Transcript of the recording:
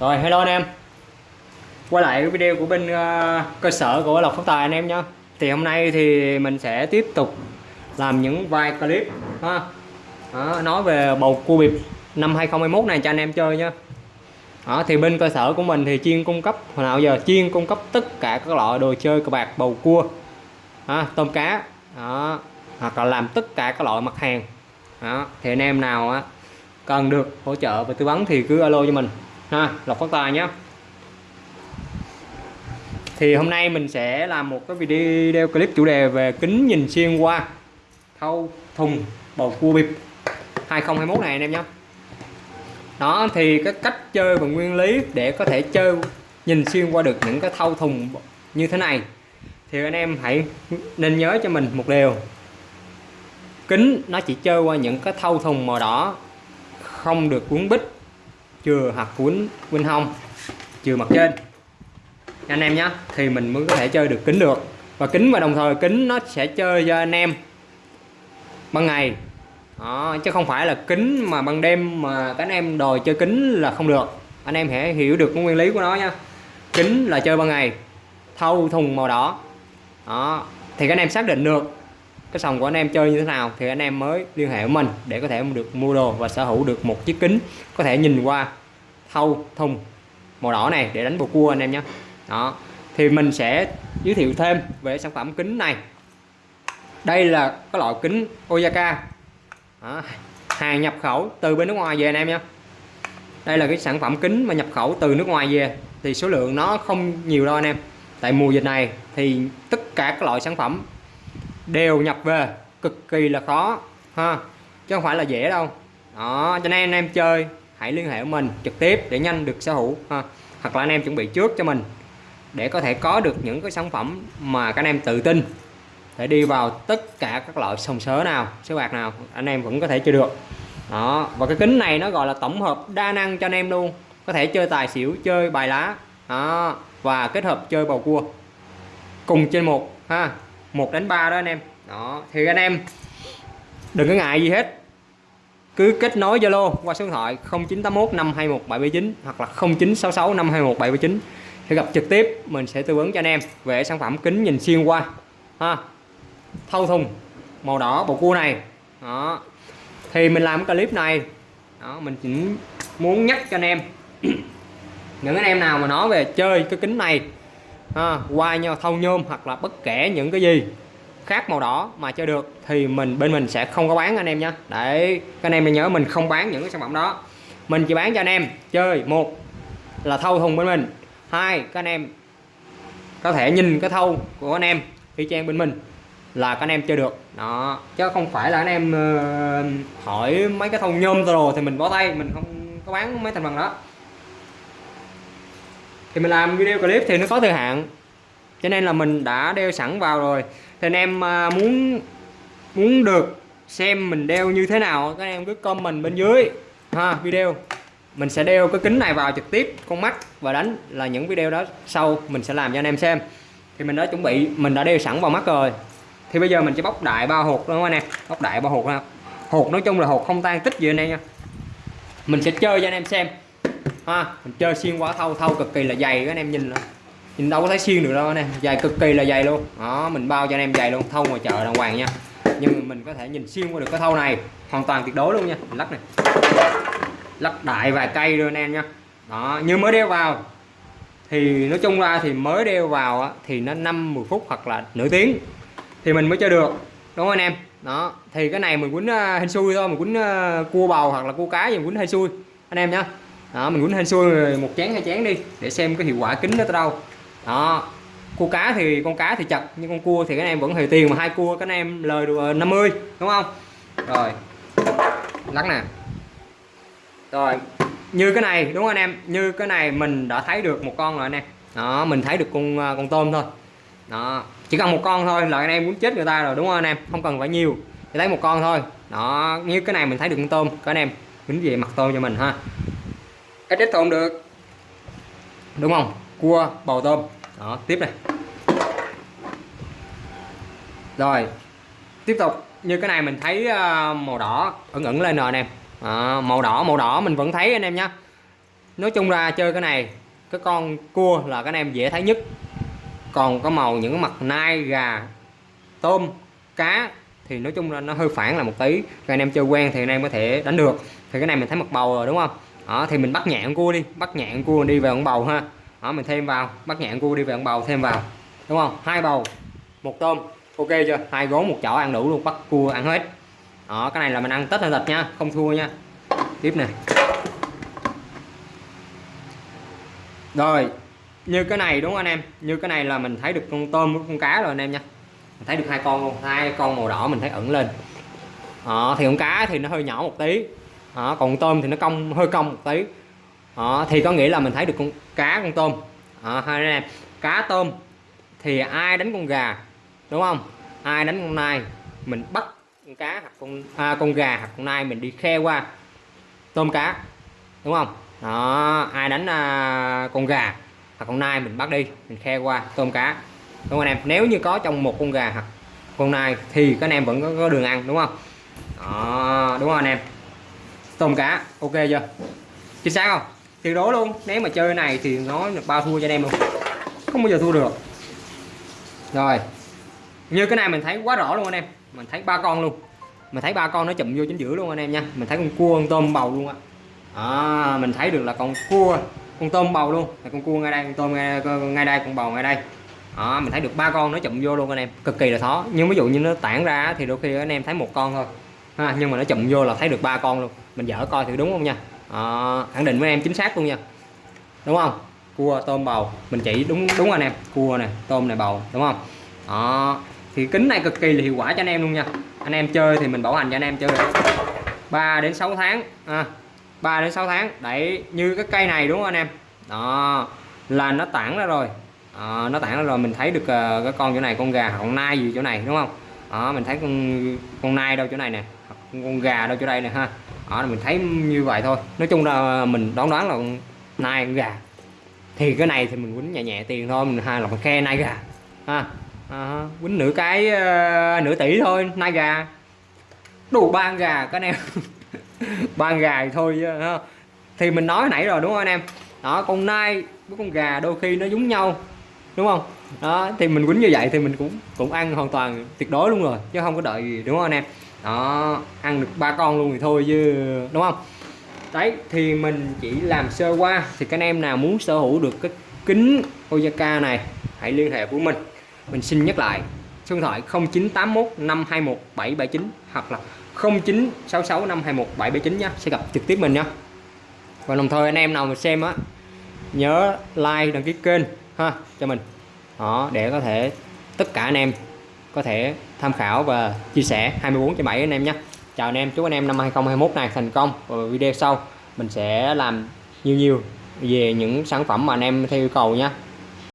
Rồi hello anh em. Quay lại cái video của bên uh, cơ sở của Lộc Phát Tài anh em nhé Thì hôm nay thì mình sẽ tiếp tục làm những vài clip ha. Đó, Nói về bầu cua bịp năm 2021 này cho anh em chơi nhé đó, thì bên cơ sở của mình thì chuyên cung cấp hồi nào giờ chuyên cung cấp tất cả các loại đồ chơi cờ bạc bầu cua đó, tôm cá đó, hoặc là làm tất cả các loại mặt hàng. Đó, thì anh em nào á cần được hỗ trợ và tư vấn thì cứ alo cho mình ha, lọc phát tài nhé thì hôm nay mình sẽ làm một cái video clip chủ đề về kính nhìn xuyên qua thâu thùng, bầu cua bịp 2021 này anh em nhé đó, thì cái cách chơi và nguyên lý để có thể chơi nhìn xuyên qua được những cái thâu thùng như thế này. Thì anh em hãy nên nhớ cho mình một điều. Kính nó chỉ chơi qua những cái thâu thùng màu đỏ không được cuốn bích chừa hoặc cuốn bên hông chừa mặt trên. Anh em nhé thì mình mới có thể chơi được kính được. Và kính và đồng thời kính nó sẽ chơi cho anh em ban ngày. Đó, chứ không phải là kính mà ban đêm mà các anh em đòi chơi kính là không được. Anh em hãy hiểu được nguyên lý của nó nha kính là chơi ban ngày thâu thùng màu đỏ. Đó thì các anh em xác định được cái sòng của anh em chơi như thế nào thì anh em mới liên hệ với mình để có thể được mua đồ và sở hữu được một chiếc kính có thể nhìn qua thâu, thùng, màu đỏ này để đánh bầu cua anh em nhé. Đó, thì mình sẽ giới thiệu thêm về sản phẩm kính này. Đây là cái loại kính Oyaka. Đó. hàng nhập khẩu từ bên nước ngoài về anh em nhé. Đây là cái sản phẩm kính mà nhập khẩu từ nước ngoài về thì số lượng nó không nhiều đâu anh em. Tại mùa dịch này thì tất cả các loại sản phẩm đều nhập về. Cực kỳ là khó, ha. Chứ không phải là dễ đâu. Đó, cho nên anh em chơi, hãy liên hệ với mình trực tiếp để nhanh được sở hữu, ha. Hoặc là anh em chuẩn bị trước cho mình để có thể có được những cái sản phẩm mà các anh em tự tin để đi vào tất cả các loại sòng sớ nào, sới bạc nào, anh em vẫn có thể chơi được. Đó, và cái kính này nó gọi là tổng hợp đa năng cho anh em luôn. Có thể chơi tài xỉu, chơi bài lá, đó, và kết hợp chơi bầu cua cùng trên một, ha một đến ba đó anh em. Đó, thì anh em đừng có ngại gì hết. Cứ kết nối Zalo qua số điện thoại 0981 521 779 hoặc là 0966 521 779 thì gặp trực tiếp. Mình sẽ tư vấn cho anh em về sản phẩm kính nhìn xuyên qua. Ha, thâu thùng, màu đỏ bầu cua này. Đó, thì mình làm cái clip này. Đó, mình chỉ muốn nhắc cho anh em. Những anh em nào mà nói về chơi cái kính này ha, qua nhau thâu nhôm hoặc là bất kể những cái gì khác màu đỏ mà chơi được thì mình bên mình sẽ không có bán anh em nha. Để các anh em nhớ mình không bán những cái sản phẩm đó. Mình chỉ bán cho anh em chơi một là thâu thùng bên mình hai các anh em có thể nhìn cái thâu của anh em y chang bên mình là các anh em chơi được. Đó chứ không phải là anh em uh, hỏi mấy cái thâu nhôm rồi thì mình bỏ tay mình không có bán mấy thành phần đó thì mình làm video clip thì nó có thời hạn. Cho nên là mình đã đeo sẵn vào rồi. Thì anh em à, muốn muốn được xem mình đeo như thế nào, các anh em cứ comment bên dưới. Ha, video. Mình sẽ đeo cái kính này vào trực tiếp con mắt và đánh là những video đó sau mình sẽ làm cho anh em xem. Thì mình đã chuẩn bị, mình đã đeo sẵn vào mắt rồi. Thì bây giờ mình sẽ bóc đại ba hột đúng không anh em. Bóc đại ba hột ha hột nói chung là hột không tan tích gì anh em nha. Mình sẽ chơi cho anh em xem ha mình chơi xuyên quả thâu thâu cực kỳ là dày các anh em nhìn nhìn đâu có thấy xuyên được đâu anh em. Dày cực kỳ là dày luôn. Đó mình bao cho anh em dày luôn thâu ngoài chợ đàng hoàng nha. Nhưng mình có thể nhìn xuyên qua được cái thâu này hoàn toàn tuyệt đối luôn nha. Mình lắc này. Lắc đại vài cây luôn anh em nha. Đó như mới đeo vào. Thì nói chung ra thì mới đeo vào á, thì nó 5 10 phút hoặc là nửa tiếng thì mình mới chơi được. Đúng không anh em? Đó thì cái này mình quýnh uh, hên xui thôi mình quýnh ờ, cua bầu hoặc là cua cá gì mình quýnh hên xui. Anh em nhá đó, mình quýnh hên xui một chén, hai chén đi, để xem cái hiệu quả kính nó tới đâu. Đó, cua cá thì, con cá thì chặt, nhưng con cua thì các em vẫn hề tiền mà hai cua các em lời được ờ, 50 đúng không? Rồi, lắc nè. Rồi, như cái này, đúng không anh em? Như cái này mình đã thấy được một con rồi anh em. Đó, mình thấy được con ờ, con tôm thôi. Đó, chỉ cần một con thôi là anh em muốn chết người ta rồi, đúng không anh em? Không cần phải nhiều, chỉ lấy một con thôi. Đó, như cái này mình thấy được con tôm các anh em kính về mặt tôm cho mình ha ít tôm được. Đúng không? Cua bầu tôm. Đó tiếp này. Rồi tiếp tục. Như cái này mình thấy ờ, màu đỏ ẩn ẩn lên rồi anh em à, màu đỏ màu đỏ mình vẫn thấy anh em nhé nói chung ra chơi cái này cái con cua là cái anh em dễ thấy nhất. Còn có màu những mặt nai gà tôm cá thì nói chung là nó hơi phản là một tí. Cho anh em chơi quen thì anh em có thể đánh được. Thì cái này mình thấy mặt bầu rồi đúng không đó thì mình bắt nhạn cua đi bắt nhạn cua đi về con bầu ha. Đó mình thêm vào bắt nhạn cua đi về con bầu thêm vào. Đúng không? Hai bầu một tôm. Ok chưa? Hai gố một chảo ăn đủ luôn bắt cua ăn hết. Đó cái này là mình ăn tết hay thịt nha không thua nha. Tiếp này rồi như cái này đúng không anh em? Như cái này là mình thấy được con tôm với con cá rồi anh em nha. Mình thấy được hai con luôn hai con màu đỏ mình thấy ẩn lên. Đó, thì con cá thì nó hơi nhỏ một tí đó, còn tôm thì nó cong hơi cong một tí. Đó, thì có nghĩa là mình thấy được con cá con tôm. Đó, hai anh em. Cá tôm thì ai đánh con gà đúng không? Ai đánh con nai mình bắt con cá hoặc con à, con gà hoặc con nai mình đi khe qua tôm cá đúng không? Đó ai đánh à, con gà hoặc con nai mình bắt đi mình khe qua tôm cá đúng không anh em? Nếu như có trong một con gà hoặc con nai thì các anh em vẫn có, có đường ăn đúng không? Đó, đúng không anh em? Tôm cá ok chưa? Chính xác không? Tuyệt đối luôn. Nếu mà chơi này thì nó bao thua cho anh em luôn. Không bao giờ thua được. Rồi. Như cái này mình thấy quá rõ luôn anh em. Mình thấy ba con luôn. Mình thấy ba con nó chụm vô chính giữa luôn anh em nha. Mình thấy con cua con tôm bầu luôn á. À, mình thấy được là con cua con tôm bầu luôn. Là con cua ngay đây con tôm ngay, ngay đây con bầu ngay đây. Đó, mình thấy được ba con nó chụm vô luôn anh em. Cực kỳ là khó nhưng ví dụ như nó tản ra thì đôi khi anh em thấy một con thôi. Ha, nhưng mà nó chụm vô là thấy được ba con luôn mình dở coi thì đúng không nha? À, khẳng định với em chính xác luôn nha. Đúng không? Cua tôm bầu. Mình chỉ đúng đúng anh em. Cua này tôm này bầu. Đúng không? Đó. Thì kính này cực kỳ là hiệu quả cho anh em luôn nha. Anh em chơi thì mình bảo hành cho anh em chơi. 3 đến 6 tháng. À, 3 đến 6 tháng. Đấy như cái cây này đúng không anh em? Đó. Là nó tản ra rồi. À, nó tản ra rồi. Mình thấy được uh, cái con chỗ này con gà con nai gì chỗ này đúng không? Đó mình thấy con con nai đâu chỗ này nè. Con gà đâu chỗ đây nè ha đó mình thấy như vậy thôi. Nói chung là mình đoán đoán là nai gà. Thì cái này thì mình quýnh nhẹ nhẹ tiền thôi mình hai là mình khe nai gà. Ha à, quýnh nửa cái uh, nửa tỷ thôi nai gà. Đủ ba gà các anh em. Ba gà thì thôi ha. thì mình nói nãy rồi đúng không anh em? Đó con nai với con gà đôi khi nó giống nhau đúng không? Đó thì mình quýnh như vậy thì mình cũng cũng ăn hoàn toàn tuyệt đối luôn rồi chứ không có đợi gì đúng không anh em? Đó, ăn được ba con luôn thì thôi chứ, đúng không? Đấy, thì mình chỉ làm sơ qua. Thì các anh em nào muốn sở hữu được cái kính Oyaka này, hãy liên hệ với mình. Mình xin nhắc lại, số điện thoại 0981 521 779 hoặc là 0966 521 779 nhé sẽ gặp trực tiếp mình nhé và đồng thời anh em nào mà xem á, nhớ like, đăng ký kênh ha, cho mình. Đó, để có thể tất cả anh em có thể tham khảo và chia sẻ. 24 trên 7 anh em nhé. Chào anh em, chúc anh em năm 2021 này thành công. Và video sau mình sẽ làm nhiều nhiều về những sản phẩm mà anh em theo yêu cầu nha